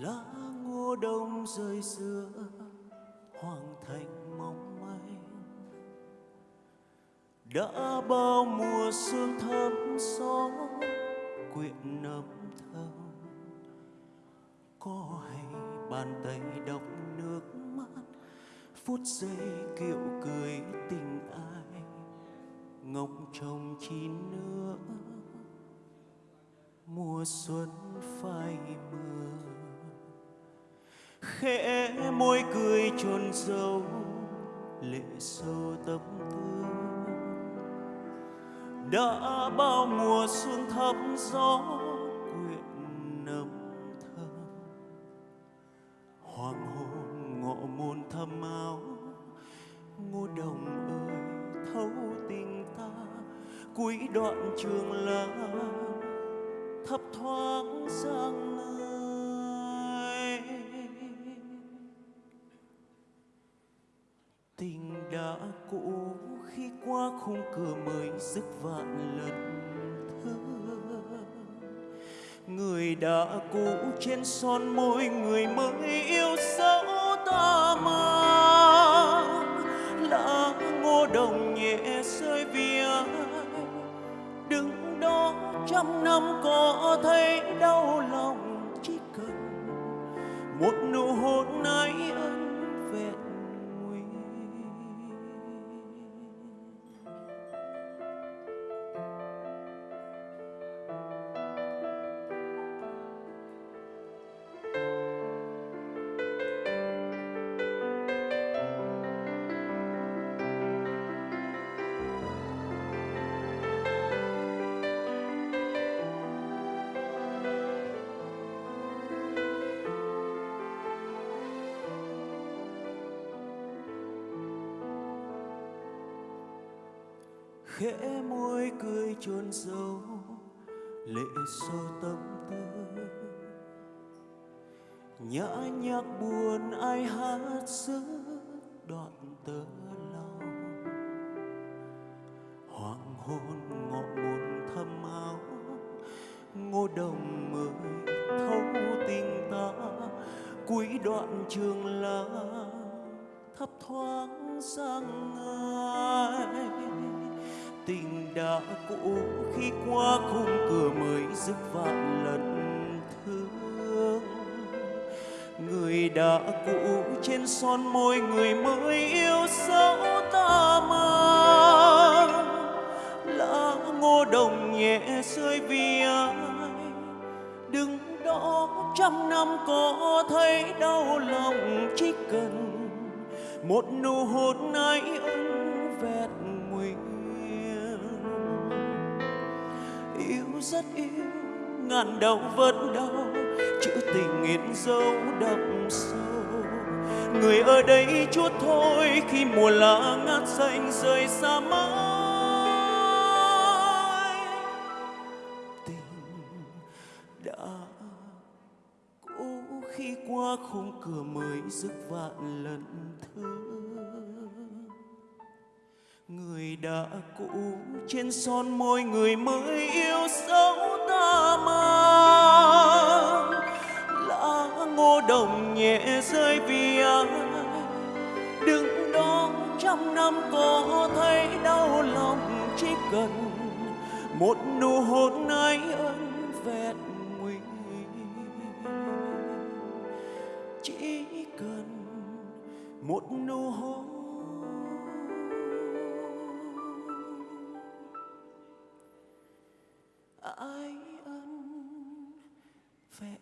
lá ngô đông rơi xưa, hoàng thành mong manh. Đã bao mùa sương thấm gió, quyện nấm thơm. Có hay bàn tay đọc nước mắt, phút giây kiệu cười tình ai. Ngọc trong chín nữa, mùa xuân phai mưa khẽ môi cười trôn dấu lệ sâu tâm tư. Đã bao mùa xuân thấm gió quyện nấm thơm. Hoàng hôn ngọ môn thâm áo, ngô đồng ơi, thấu tình ta. Cuối đoạn trường lá thấp thoáng sang nơi đã cũ khi qua khung cửa mới dứt vạn lần thơ. Người đã cũ trên son môi người mới yêu dấu ta mang. Lá ngô đồng nhẹ rơi vì ai đứng đó trăm năm có thấy đau lòng chỉ cần một nụ khẽ môi cười chôn sâu lệ sâu tâm tư. Nhã nhạc buồn ai hát giữa đoạn tơ lòng hoàng hôn ngọ buồn thâm áo, ngô đồng mời thấu tình ta. Cuối đoạn trường lá thấp thoáng sang ai tình đã cũ khi qua khung cửa mới dứt vạn lần thương. Người đã cũ trên son môi người mới yêu dấu ta mang. Lá ngô đồng nhẹ rơi vì ai, đứng đó trăm năm có thấy đau lòng chỉ cần một nụ hôn ấy ân vẹn nguyên yêu rất yêu, ngàn đau vẫn đau, chữ tình nghiện dấu đậm sâu. Người ở đây chút thôi, khi mùa lá ngát xanh rời xa mãi. Tình đã cũ khi qua khung cửa mới dứt vạn lần thương người đã cũ trên son môi người mới yêu dấu ta mang. Lá ngô đồng nhẹ rơi vì ai? Đứng đó trăm năm có thấy đau lòng chỉ cần một nụ hôn ái ân vẹn nguyên chỉ cần một nụ hôn ái ân vẹn